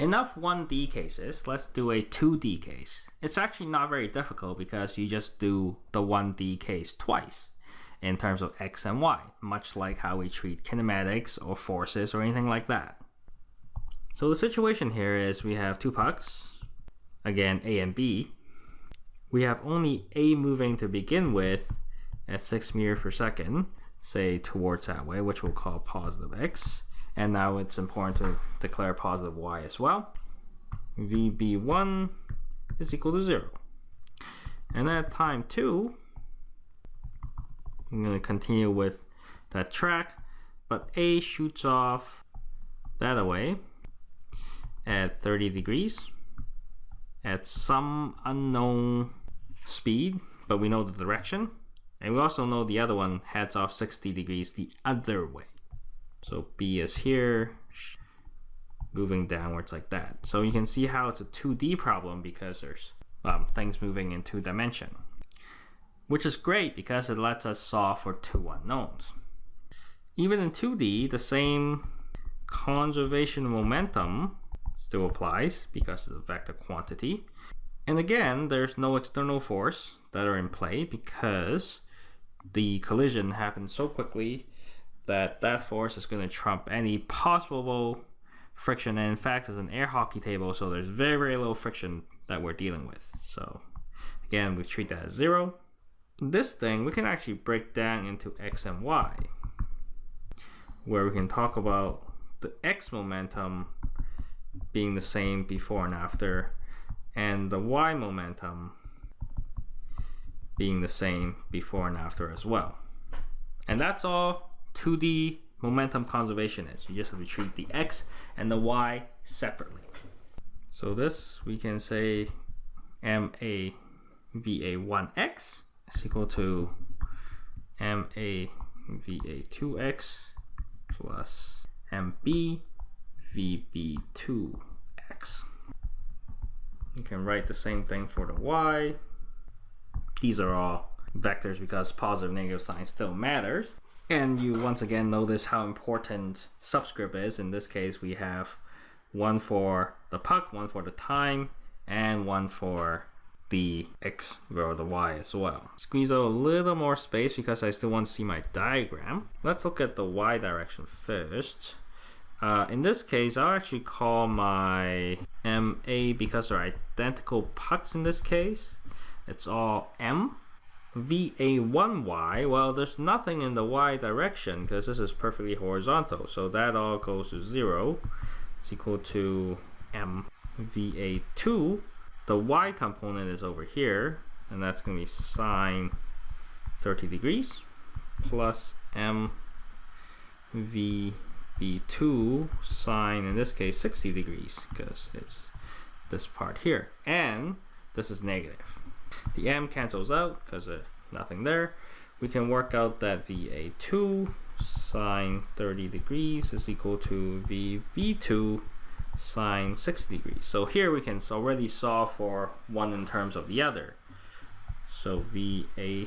Enough 1D cases, let's do a 2D case. It's actually not very difficult because you just do the 1D case twice in terms of x and y, much like how we treat kinematics or forces or anything like that. So the situation here is we have two pucks, again A and B. We have only A moving to begin with at 6 meters per second, say towards that way, which we'll call positive x. And now it's important to declare positive y as well. VB1 is equal to 0. And at time 2, I'm going to continue with that track, but A shoots off that away at 30 degrees at some unknown speed, but we know the direction. And we also know the other one heads off 60 degrees the other way. So B is here, moving downwards like that. So you can see how it's a 2D problem because there's um, things moving in two dimension. Which is great because it lets us solve for two unknowns. Even in 2D, the same conservation momentum still applies because of the vector quantity. And again, there's no external force that are in play because the collision happened so quickly that that force is going to trump any possible friction. And in fact, it's an air hockey table, so there's very, very low friction that we're dealing with. So again, we treat that as zero. This thing, we can actually break down into x and y, where we can talk about the x momentum being the same before and after, and the y momentum being the same before and after as well. And that's all 2D momentum conservation is. You just have to treat the x and the y separately. So this we can say ma va1x is equal to ma va2x plus mb vb2x. You can write the same thing for the y. These are all vectors because positive negative sign still matters. And you once again notice how important subscript is. In this case, we have one for the puck, one for the time, and one for the x or the y as well. Squeeze out a little more space because I still want to see my diagram. Let's look at the y direction first. Uh, in this case, I'll actually call my MA because they're identical pucks in this case. It's all M. VA1Y, well, there's nothing in the Y direction because this is perfectly horizontal. So that all goes to 0. It's equal to M VA2. The Y component is over here, and that's going to be sine 30 degrees plus M VB2 sine, in this case, 60 degrees because it's this part here. And this is negative. The m cancels out because of nothing there. We can work out that VA2 sine 30 degrees is equal to VB2 sine 60 degrees. So here we can already solve for one in terms of the other. So VA2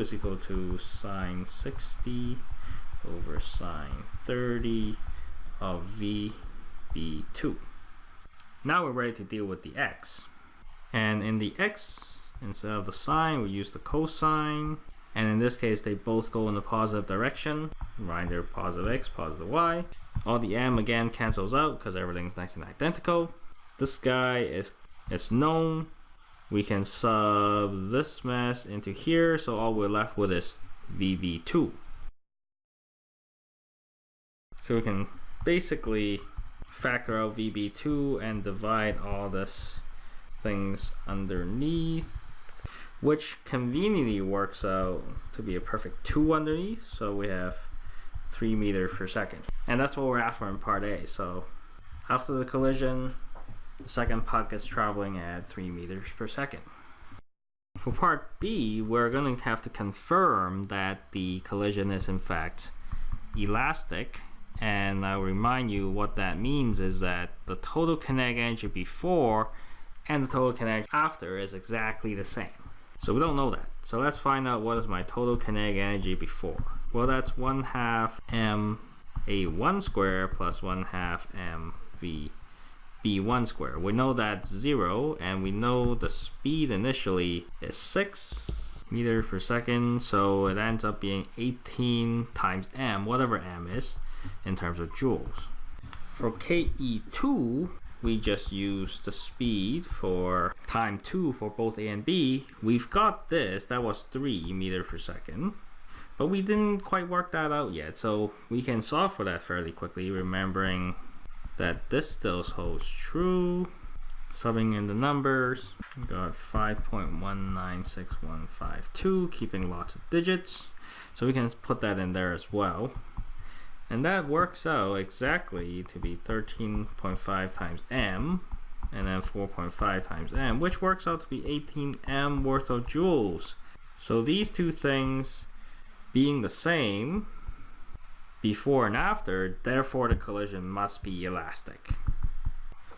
is equal to sine 60 over sine 30 of VB2. Now we're ready to deal with the x. And in the x, instead of the sine, we use the cosine. And in this case, they both go in the positive direction. Right, they're positive x, positive y. All the m again cancels out because everything's nice and identical. This guy is, is known. We can sub this mess into here, so all we're left with is VB2. So we can basically factor out VB2 and divide all this things underneath which conveniently works out to be a perfect 2 underneath so we have 3 meters per second. And that's what we're after in part A so after the collision the second puck is traveling at 3 meters per second. For part B we're going to have to confirm that the collision is in fact elastic. And I'll remind you what that means is that the total kinetic energy before and the total kinetic after is exactly the same. So we don't know that. So let's find out what is my total kinetic energy before. Well, that's 1 half m a1 square plus 1 half m v b1 square. We know that's 0, and we know the speed initially is 6 meters per second, so it ends up being 18 times m, whatever m is, in terms of joules. For KE2, we just use the speed for time 2 for both A and B. We've got this, that was 3 meters per second. But we didn't quite work that out yet, so we can solve for that fairly quickly, remembering that this still holds true. Subbing in the numbers, we got 5.196152, keeping lots of digits. So we can put that in there as well. And that works out exactly to be 13.5 times m, and then 4.5 times m, which works out to be 18 m worth of joules. So these two things being the same before and after, therefore the collision must be elastic.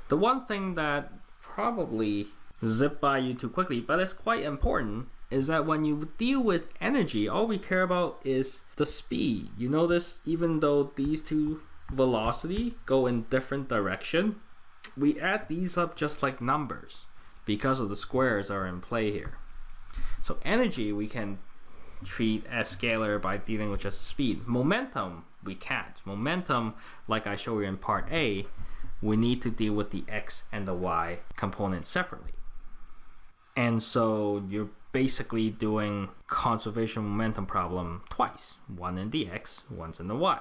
The one thing that probably zipped by you too quickly, but it's quite important, is that when you deal with energy, all we care about is the speed. You notice even though these two velocity go in different direction, we add these up just like numbers because of the squares are in play here. So energy we can treat as scalar by dealing with just speed. Momentum we can't. Momentum, like I showed you in part A, we need to deal with the x and the y components separately. And so you're basically doing conservation momentum problem twice. One in the x, one's in the y.